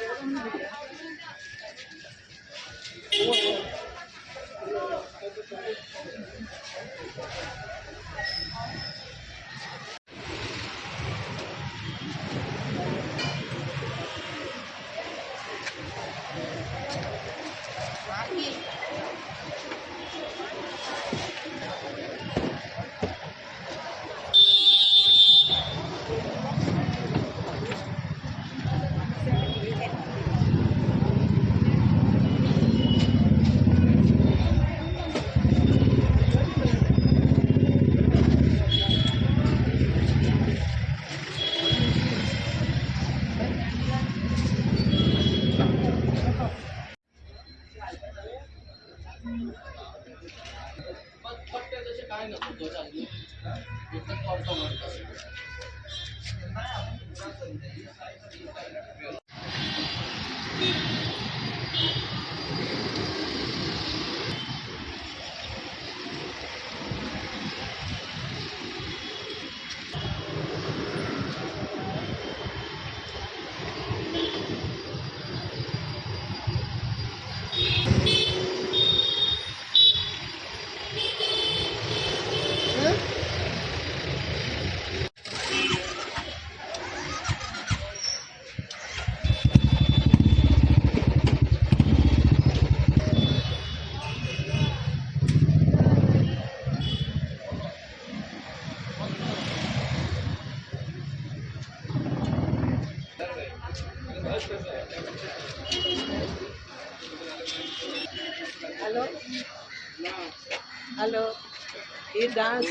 我我。ないのと同じだけど、絶対変わると思います。Hello? Hello? He dance.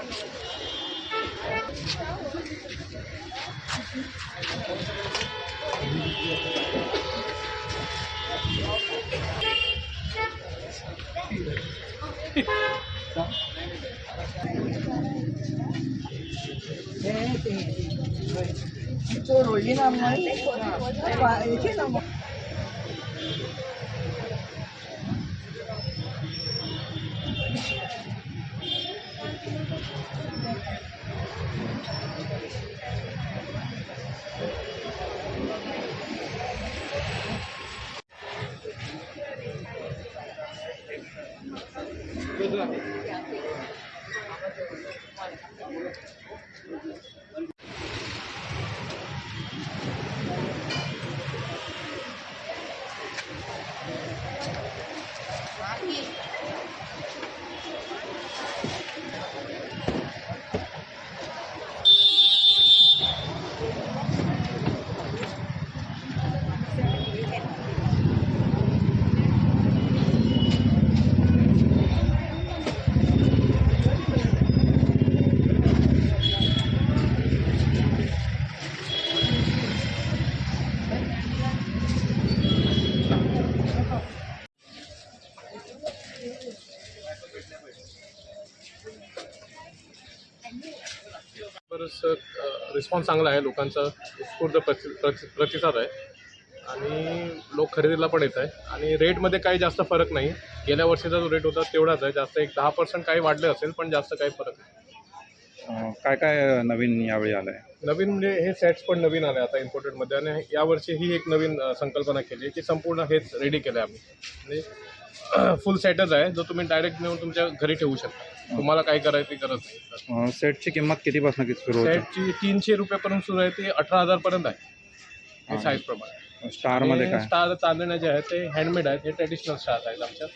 Thank you. Thế thì Cô rồi với năm ấy Quả ấy chết là một Good luck. बरंच response चांगला आहे. लोकांचा उत्स्फूर्त प्रति प्रति- प्रतिसाद आहे. आणि लोक खरेदीला पण येत आहे आणि रेटमध्ये काही जास्त फरक नाही. गेल्या वर्षीचा जो रेट होता तेवढाच आहे. जास्त एक दहा पर्सेंट काही वाढले असेल पण जास्त काही फरक नाही. अं, काय काय नवीन यावेळी आलं आहे नवीन म्हणजे हे सेट्स पण नवीन आले आता इम्पोर्टेडमध्ये आणि यावर्षी ही एक नवीन अ, संकल्पना केली आहे की संपूर्ण हेच रेडी केलं आहे आम्ही. म्हणजे फुल सेटच आहे. जो तुम्ही डायरेक्ट नेऊन तुमच्या घरी ठेवू शकता. तुम्हाला काय करायची गरज नाही. अं, सेटची किंमत कितीपासून किती सुरू होते? सेटची तीनशे रुपयापर्यंत सुरू आहे. ते अठरा हजारपर्यंत आहे. हे साईज प्रमाणे. स्टारमध्ये काय? स्टार चांदण्या जे आहेत ते हँडमेड आहेत. हे ट्रेडिशनल स्टार आहेत आमच्या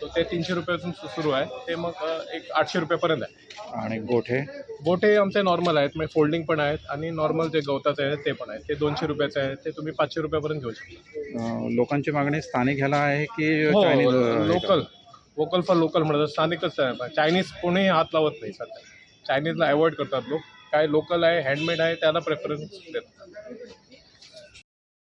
तो ते तीनशे रुपयापासून सु- सुरू आहे. ते मग अ, एक आठशे रुपयापर्यंत आहे. आणि गोठे? गोटे आमचे नॉर्मल आहेत. म्हणजे फोल्डिंग पण आहेत आणि नॉर्मल जे गवताचे आहेत ते पण आहेत. ते दोनशे रुपयाचे आहेत. ते तुम्ही पाचशे रुपयापर्यंत घेऊ शकता. अं, लोकांची मागणी स्थानिक ह्याला आहे की Chinese local vocal for local म्हणतात. स्थानिकच आहे. चायनीज कोणीही हात लावत नाही सध्या. चायनीजला अवॉइड करतात लोक. काय लोकल आहे हँडमेड आहे त्याला प्रेफरन्स देतात.